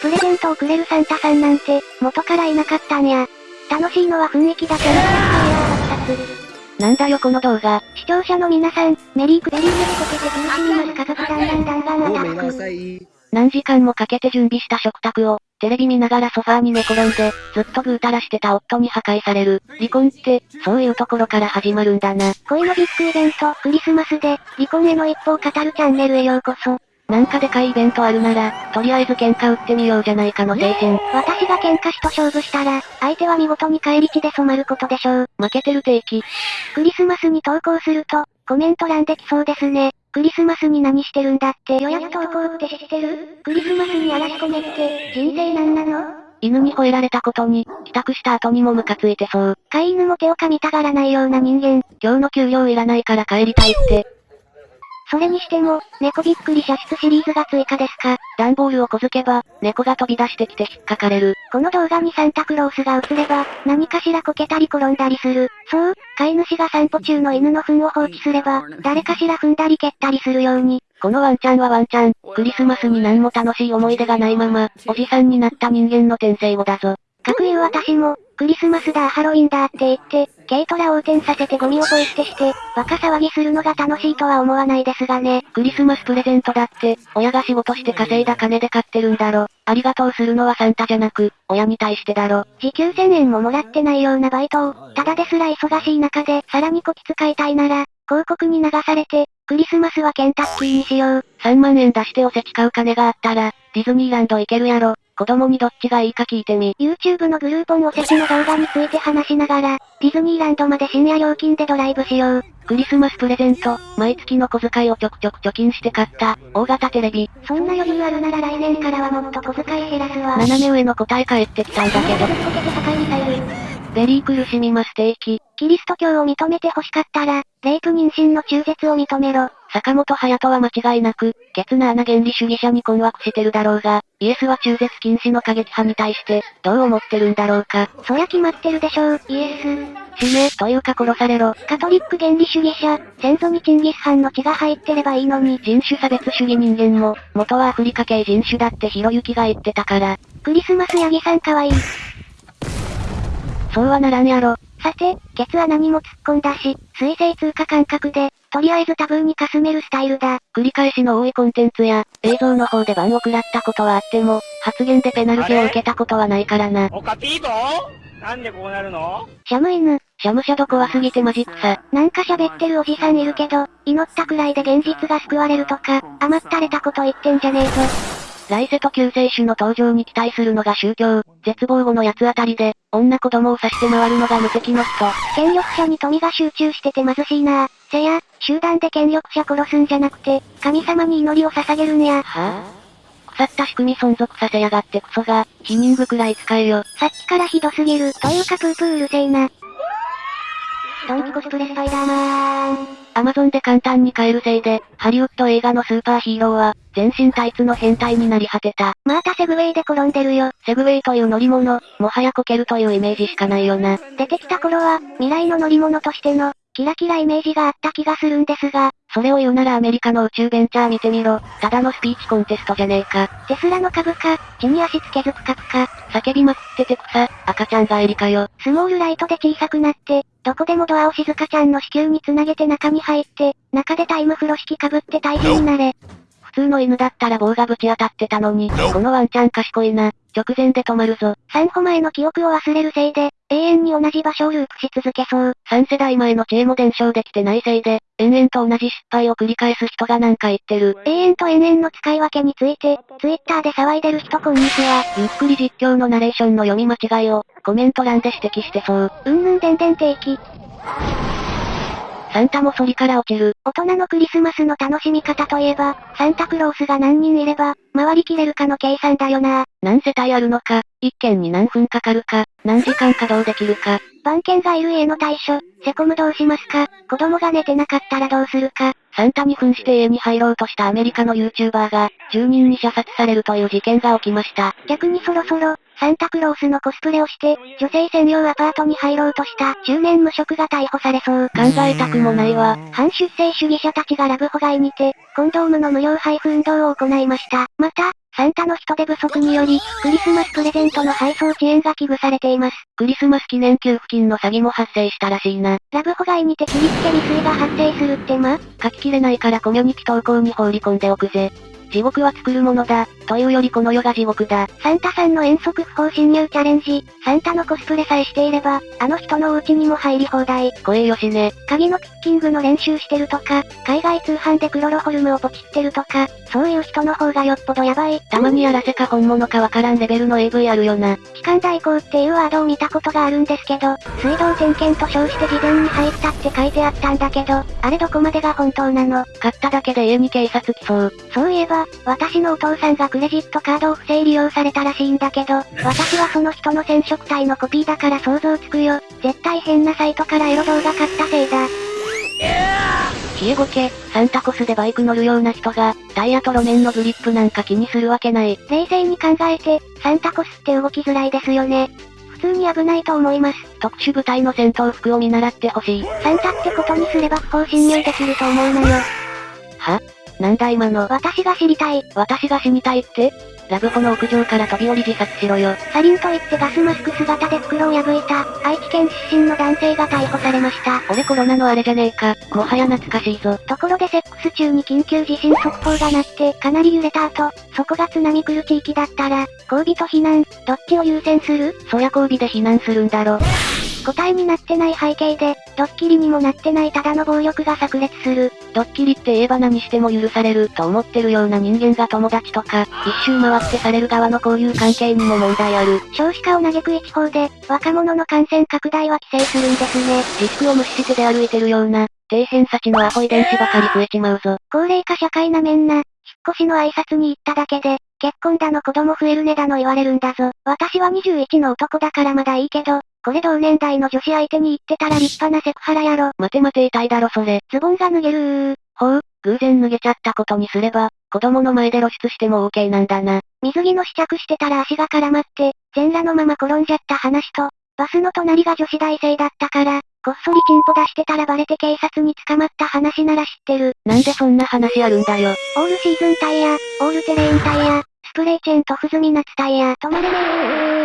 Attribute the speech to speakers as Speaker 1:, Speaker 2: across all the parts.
Speaker 1: プレゼントをくれるサンタさんなんて、元からいなかったんや。楽しいのは雰囲気だけのキャラクターやー、
Speaker 2: なんだよこの動画。
Speaker 1: 視聴者の皆さん、メリークベリーメリコケて楽しみます家族だんだんだんだんアタック。
Speaker 3: めんなさい。
Speaker 2: 何時間もかけて準備した食卓を、テレビ見ながらソファーに寝転んで、ずっとぐうたらしてた夫に破壊される。離婚って、そういうところから始まるんだな。
Speaker 1: 恋のビッグイベント、クリスマスで、離婚への一歩を語るチャンネルへようこそ。
Speaker 2: なんかでかいイベントあるなら、とりあえず喧嘩売ってみようじゃないかの精神。
Speaker 1: 私が喧嘩師と勝負したら、相手は見事に返り血で染まることでしょう。
Speaker 2: 負けてる定期。
Speaker 1: クリスマスに投稿すると、コメント欄できそうですね。クリスマスに何してるんだって予約投稿って知ってる？クリスマスに嵐込めって、人生なんなの？
Speaker 2: 犬に吠えられたことに、帰宅した後にもムカついてそう。
Speaker 1: 飼い犬も手を噛みたがらないような人間。
Speaker 2: 今日の給料いらないから帰りたいって。
Speaker 1: それにしても、猫びっくり射出シリーズが追加ですか？
Speaker 2: 段ボールをこづけば、猫が飛び出してきて引っかかれる。
Speaker 1: この動画にサンタクロースが映れば、何かしらこけたり転んだりする。そう、飼い主が散歩中の犬の糞を放置すれば、誰かしら踏んだり蹴ったりするように。
Speaker 2: このワンちゃんはワンちゃん、クリスマスに何も楽しい思い出がないまま、おじさんになった人間の転生語だぞ。
Speaker 1: かくいう私も、クリスマスだハロウィンだって言って、軽トラ横転させてゴミをポイ捨てして、バカ騒ぎするのが楽しいとは思わないですがね。
Speaker 2: クリスマスプレゼントだって、親が仕事して稼いだ金で買ってるんだろ。ありがとうするのはサンタじゃなく、親に対してだろ。
Speaker 1: 時給1000円ももらってないようなバイトを、ただですら忙しい中で、さらにこき使いたいなら、広告に流されて、クリスマスはケンタッキーにしよう。
Speaker 2: 3万円出しておせち買う金があったら、ディズニーランド行けるやろ。子供にどっちがいいか聞いてみ。
Speaker 1: YouTube のグルーポンおせちの動画について話しながら、ディズニーランドまで深夜料金でドライブしよう。
Speaker 2: クリスマスプレゼント、毎月の小遣いをちょくちょく貯金して買った、大型テレビ。
Speaker 1: そんな余裕あるなら来年からはもっと小遣い減らすわ。
Speaker 2: 斜め上の答え返ってきたんだけど。メリー苦しみます定期。
Speaker 1: キリスト教を認めて欲しかったら、レイプ妊娠の中絶を認めろ。
Speaker 2: 坂本隼人は間違いなく、ケツな穴原理主義者に困惑してるだろうが、イエスは中絶禁止の過激派に対して、どう思ってるんだろうか。
Speaker 1: そりゃ決まってるでしょう、イエス。
Speaker 2: 死ね、というか殺されろ。
Speaker 1: カトリック原理主義者、先祖にチンギスハンの血が入ってればいいのに。
Speaker 2: 人種差別主義人間も、元はアフリカ系人種だってひろゆきが言ってたから。
Speaker 1: クリスマスヤギさんかわいい。
Speaker 2: そうはならんやろ。
Speaker 1: さて、ケツ穴にも突っ込んだし、水星通過感覚で、とりあえずタブーにかすめるスタイルだ。
Speaker 2: 繰り返しの多いコンテンツや、映像の方で番を食らったことはあっても、発言でペナルティを受けたことはないからな。
Speaker 4: おかピートなんでこうなるの？
Speaker 1: シャム犬。
Speaker 2: シャムシャド怖すぎてマジ草。
Speaker 1: なんか喋ってるおじさんいるけど、祈ったくらいで現実が救われるとか、甘ったれたこと言ってんじゃねえぞ。
Speaker 2: 来世と救世主の登場に期待するのが宗教、絶望後の八つ当たりで、女子供を刺して回るのが無敵の人。
Speaker 1: 権力者に富が集中してて貧しいなせや、集団で権力者殺すんじゃなくて、神様に祈りを捧げるんや。
Speaker 2: はぁ、腐った仕組み存続させやがってクソが、否認具くらい使えよ。
Speaker 1: さっきからひどすぎる。というかプープーうるせえな。ドンキコスプレスパイダーマン。
Speaker 2: アマゾンで簡単に買えるせいで、ハリウッド映画のスーパーヒーローは、全身タイツの変態になり果てた。
Speaker 1: またセグウェイで転んでるよ。
Speaker 2: セグウェイという乗り物、もはやこけるというイメージしかないよな。
Speaker 1: 出てきた頃は、未来の乗り物としての、キラキライメージがあった気がするんですが、
Speaker 2: それを言うならアメリカの宇宙ベンチャー見てみろ。ただのスピーチコンテストじゃねえか。
Speaker 1: テスラの株価、地に足つけず深くか、
Speaker 2: 叫びまくってて草、赤ちゃんがエリかよ。
Speaker 1: スモールライトで小さくなって、どこでもドアを静香ちゃんの子宮につなげて中に入って、中でタイムフロ式被って退治になれ。
Speaker 2: 普通の犬だったら棒がぶち当たってたのに、このワンちゃん賢いな。直前で止まるぞ。
Speaker 1: 3歩前の記憶を忘れるせいで、永遠に同じ場所をループし続けそう。
Speaker 2: 3世代前の知恵も伝承できてないせいで、延々と同じ失敗を繰り返す人がなんか言ってる。
Speaker 1: 永遠と延々の使い分けについて、ツイッターで騒いでる人こんにちは。
Speaker 2: ゆっくり実況のナレーションの読み間違いを、コメント欄で指摘してそう。
Speaker 1: うんぬんでんでん定期。
Speaker 2: サンタも反りから落ちる。
Speaker 1: 大人のクリスマスの楽しみ方といえば、サンタクロースが何人いれば、回りきれるかの計算だよな。
Speaker 2: 何世帯あるのか、一件に何分かかるか、何時間稼働できるか。
Speaker 1: 番犬がいる家の対処、セコムどうしますか？子供が寝てなかったらどうするか？
Speaker 2: サンタに扮して家に入ろうとしたアメリカの YouTuber が、住人に射殺されるという事件が起きました。
Speaker 1: 逆にそろそろ、サンタクロースのコスプレをして、女性専用アパートに入ろうとした中年無職が逮捕されそう。
Speaker 2: 考えたくもないわ。
Speaker 1: 反出生主義者たちがラブホ街にて、コンドームの無料配布運動を行いました。また、サンタの人手不足により、クリスマスプレゼントの配送遅延が危惧されています。
Speaker 2: クリスマス記念給付金の詐欺も発生したらしいな。
Speaker 1: ラブホ街にて切りつけ未遂が発生するってま？
Speaker 2: 書ききれないからコミュニティ投稿に放り込んでおくぜ。地獄は作るものだ、というよりこの世が地獄だ。
Speaker 1: サンタさんの遠足不法侵入チャレンジ、サンタのコスプレさえしていれば、あの人のお家にも入り放題。
Speaker 2: 声よしね。
Speaker 1: 鍵のピッキングの練習してるとか、海外通販でクロロホルムをポチってるとか、そういう人の方がよっぽどやばい。
Speaker 2: たまにやらせか本物かわからんレベルの AV あるよな。
Speaker 1: 機関代行っていうワードを見たことがあるんですけど、水道点検と称して事前に入ったって書いてあったんだけど、あれどこまでが本当なの？
Speaker 2: 買っただけで家に警察来そう。
Speaker 1: そういえば、私のお父さんがクレジットカードを不正利用されたらしいんだけど、私はその人の染色体のコピーだから想像つくよ。絶対変なサイトからエロ動画買ったせいだ。
Speaker 2: 冷えごけ、サンタコスでバイク乗るような人が、タイヤと路面のグリップなんか気にするわけない。
Speaker 1: 冷静に考えて、サンタコスって動きづらいですよね。普通に危ないと思います。
Speaker 2: 特殊部隊の戦闘服を見習ってほしい。
Speaker 1: サンタってことにすれば不法侵入できると思うのよ。
Speaker 2: は？なんだ今の。
Speaker 1: 私が知りたい。
Speaker 2: 私が死にたいって？ラブホの屋上から飛び降り自殺しろよ。
Speaker 1: サリンと言ってガスマスク姿で袋を破いた、愛知県出身の男性が逮捕されました。
Speaker 2: 俺コロナのあれじゃねえか。もはや懐かしいぞ。
Speaker 1: ところでセックス中に緊急地震速報が鳴って、かなり揺れた後、そこが津波来る地域だったら、交尾と避難、どっちを優先する？
Speaker 2: そりゃ交尾で避難するんだろ。
Speaker 1: 答えになってない背景で、ドッキリにもなってないただの暴力が炸裂する。
Speaker 2: ドッキリって言えば何しても許されると思ってるような人間が友達とか、一周回ってされる側の交友関係にも問題ある。
Speaker 1: 少子化を嘆く一方で、若者の感染拡大は規制するんですね。
Speaker 2: リスクを無視して出歩いてるような、底辺差値のアホ遺伝子ばかり増えちまうぞ。
Speaker 1: 高齢化社会なめんな、引っ越しの挨拶に行っただけで、結婚だの子供増えるねだの言われるんだぞ。私は21の男だからまだいいけど、これ同年代の女子相手に言ってたら立派なセクハラやろ。
Speaker 2: 待て待て痛いだろそれ。
Speaker 1: ズボンが脱げるー。
Speaker 2: ほう、偶然脱げちゃったことにすれば、子供の前で露出しても OK なんだな。
Speaker 1: 水着の試着してたら足が絡まって、全裸のまま転んじゃった話と、バスの隣が女子大生だったから、こっそりチンポ出してたらバレて警察に捕まった話なら知ってる。
Speaker 2: なんでそんな話あるんだよ。
Speaker 1: オールシーズンタイヤ、オールテレインタイヤ、スプレーチェーンと不済み夏タイヤ、止まれねー。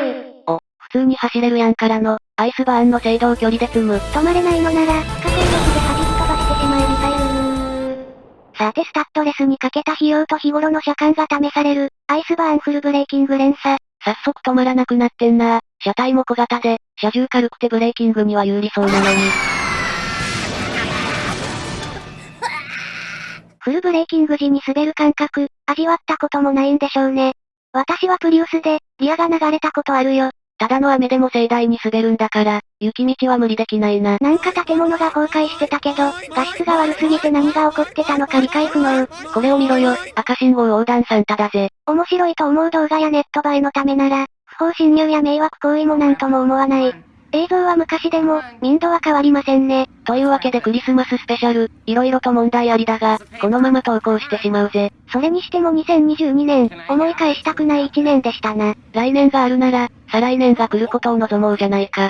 Speaker 2: お、普通に走れるやんからの、アイスバーンの制動距離で詰む。
Speaker 1: 止まれないのなら、不可抗力で弾き飛ばしてしまえミサイルさてスタッドレスにかけた費用と日頃の車間が試される、アイスバーンフルブレーキング連鎖。
Speaker 2: 早速止まらなくなってんな車体も小型で、車重軽くてブレーキングには有利そうなのに。
Speaker 1: フルブレーキング時に滑る感覚、味わったこともないんでしょうね。私はプリウスで、リアが流れたことあるよ。
Speaker 2: ただの雨でも盛大に滑るんだから、雪道は無理できないな。
Speaker 1: なんか建物が崩壊してたけど、画質が悪すぎて何が起こってたのか理解不能。
Speaker 2: これを見ろよ、赤信号横断サンタだぜ。
Speaker 1: 面白いと思う動画やネット映えのためなら、不法侵入や迷惑行為もなんとも思わない。映像は昔でも、民度は変わりませんね。
Speaker 2: というわけでクリスマススペシャル、色々と問題ありだが、このまま投稿してしまうぜ。
Speaker 1: それにしても2022年、思い返したくない1年でしたな。
Speaker 2: 来年があるなら、再来年が来ることを望もうじゃないか。